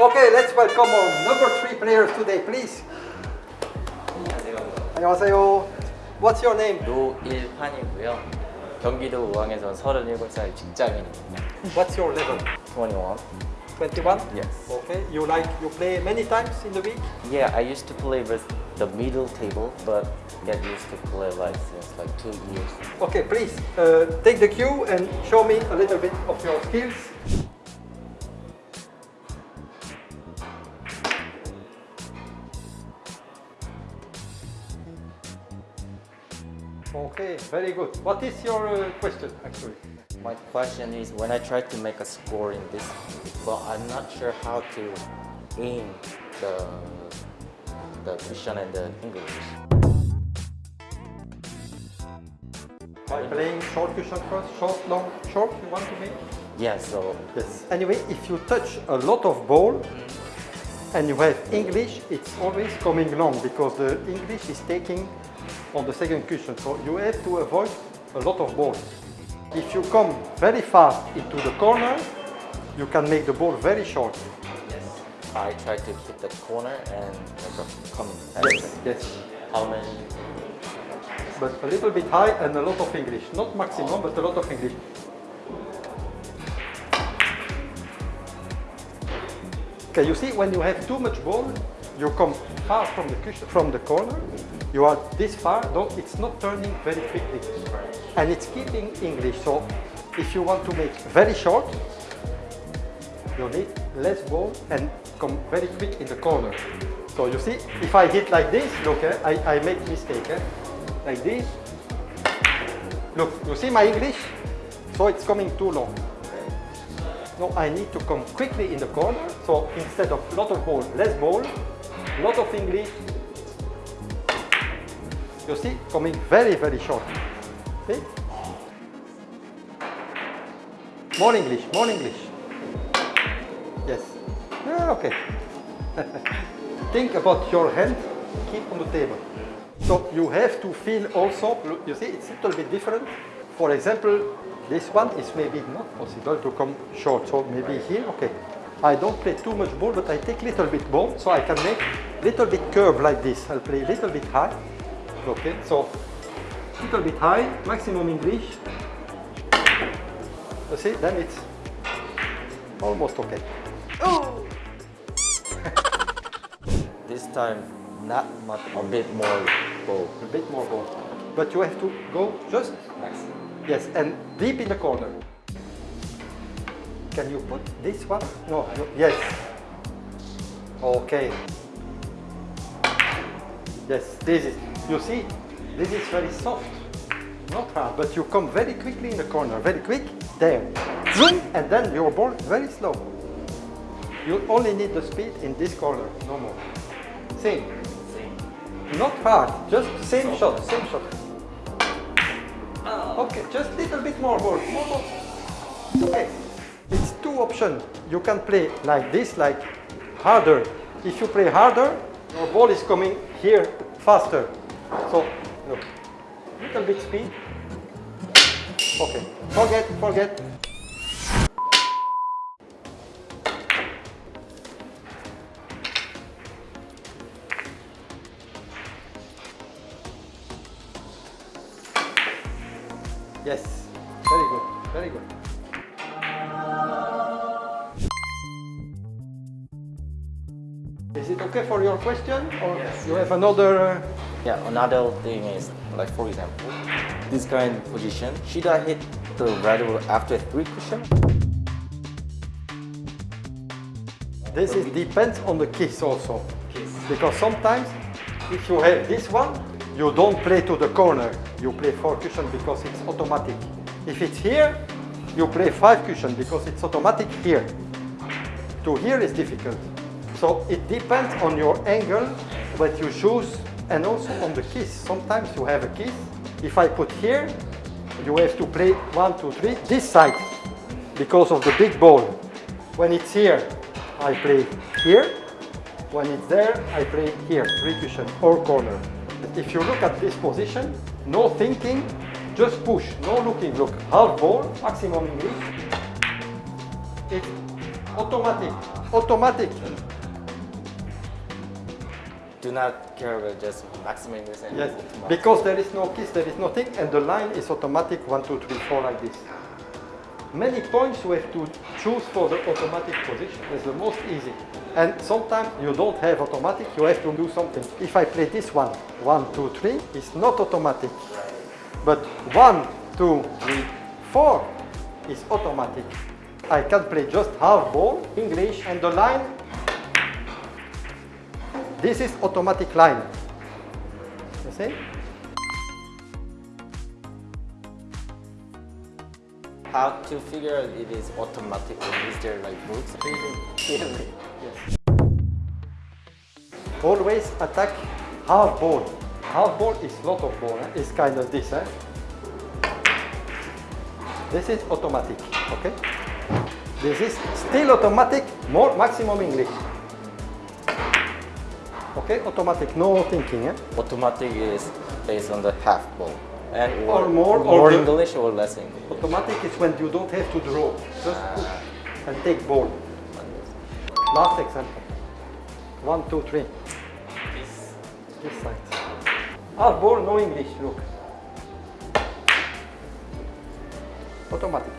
Okay, let's welcome our number three players today, please. 안녕하세요. What's your name? 노일환이고요. 경기도 우왕에서 37살 직장인입니다. What's your level? 21. 21? Yes. Okay, you like, you play many times in the week? Yeah, I used to play with the middle table, but get used to play like since like two years. Okay, please, uh, take the cue and show me a little bit of your skills. Okay, very good. What is your uh, question, actually? My question is when I try to make a score in this, but I'm not sure how to aim the the question and the English. By playing short cushion first, short, long, short, you want to make? Yeah, so Yes. Anyway, if you touch a lot of ball and you have English, it's always coming long because the English is taking on the second cushion. So you have to avoid a lot of balls. If you come very fast into the corner, you can make the ball very short. Yes. I try to hit the corner and come. Yes, yes. How many? But a little bit high and a lot of English. Not maximum, but a lot of English. Okay, you see, when you have too much ball, you come far from the cushion, from the corner. You are this far, don't, it's not turning very quickly. And it's keeping English. So if you want to make very short, you need less ball and come very quick in the corner. So you see, if I hit like this, look, eh, I, I make mistake. Eh? Like this. Look, you see my English? So it's coming too long. No, I need to come quickly in the corner. So instead of lot of ball, less ball, lot of English. You see, coming very, very short. See? More English, more English. Yes. Ah, okay. Think about your hand, keep on the table. So you have to feel also, you see, it's a little bit different. For example, this one is maybe not possible to come short, so maybe here, okay. I don't play too much ball, but I take little bit ball, so I can make little bit curve like this. I'll play a little bit high, okay, so a little bit high, maximum in English. You see, then it's almost okay. Oh! This time, not much, a bit more bold. A bit more ball. But you have to go just, yes, and deep in the corner. Can you put this one? No, no yes. Okay. Yes, this is, you see, this is very soft, not hard, but you come very quickly in the corner, very quick, there, zoom, and then your ball very slow. You only need the speed in this corner, no more. Same. Same. Not hard, just same shot, same shot. Oh. Okay, just little bit more ball, more ball. Okay, it's two options. You can play like this, like harder. If you play harder, your ball is coming here faster. So, look, little bit speed. Okay, forget, forget. Yes, very good, very good. Is it okay for your question or you have another? uh, Yeah, another thing is, like for example, this kind of position, should I hit the right ball after three cushion? This is depends on the kiss also. Because sometimes if you have this one, you don't play to the corner. You play four cushion because it's automatic. If it's here, you play five cushion because it's automatic here. To here is difficult. So it depends on your angle what you choose and also on the kiss. Sometimes you have a kiss. If I put here, you have to play one, two, three, this side because of the big ball. When it's here, I play here. When it's there, I play here, three cushion or corner. If you look at this position, no thinking, just push, no looking. Look, half ball, maximum English. It's automatic. automatic. Do not care about just maximum English and Yes, because there is no kiss, there is nothing, and the line is automatic one, two, three, four like this. Many points you have to choose for the automatic position. It's the most easy. And sometimes you don't have automatic, you have to do something. If I play this one, one, two, three, it's not automatic. But one, two, three, four is automatic. I can play just half ball, English, and the line. This is automatic line. You see? How to figure out it is automatic or is there like rules? Yes. Always attack half ball. Half ball is lot of ball. Eh? It's kind of this. Eh? This is automatic. Okay. This is still automatic. More maximum English. Okay, automatic. No thinking. Eh? Automatic is based on the half ball. And Or more, or more the- English or less English. Automatic is when you don't have to draw. Just put and take ball. Last example. One, two, three. This side. Half ball, no English, look. Automatic.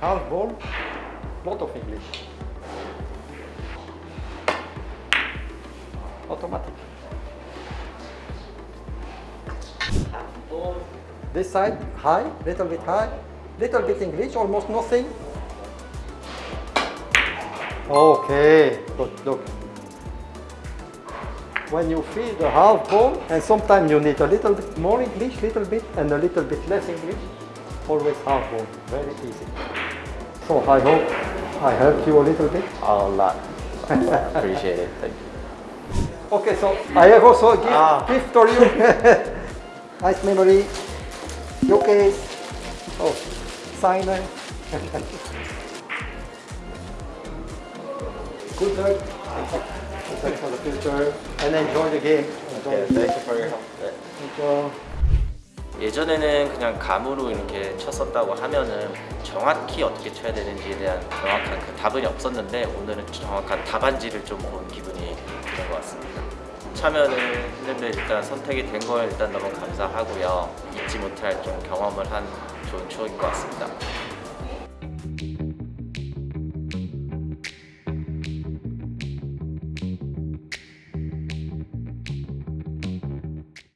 Half ball, lot of English. Automatic. This side, high, little bit high, little bit English, almost nothing. Okay, good, look. When you feel the half ball, and sometimes you need a little bit more English, little bit, and a little bit less English, always half ball, very easy. So I hope I helped you a little bit. A lot. Appreciate it. Thank you. Okay, so I have also a gift, Ah. gift for you. nice memory. Your case. Oh, signer. Good luck. Good luck for the future. And enjoy the game. Enjoy Yeah, thank you for your help. 네. Enjoy. 예전에는 그냥 감으로 이렇게 쳤었다고 하면은 정확히 어떻게 쳐야 되는지에 대한 정확한 그 답은이 없었는데 오늘은 정확한 답안지를 좀 본 기분이 드는 것 같습니다. 참여는 했는데 일단 선택이 된걸 일단 너무 감사하고요. 잊지 못할 좀 경험을 한 좋은 추억인 것 같습니다.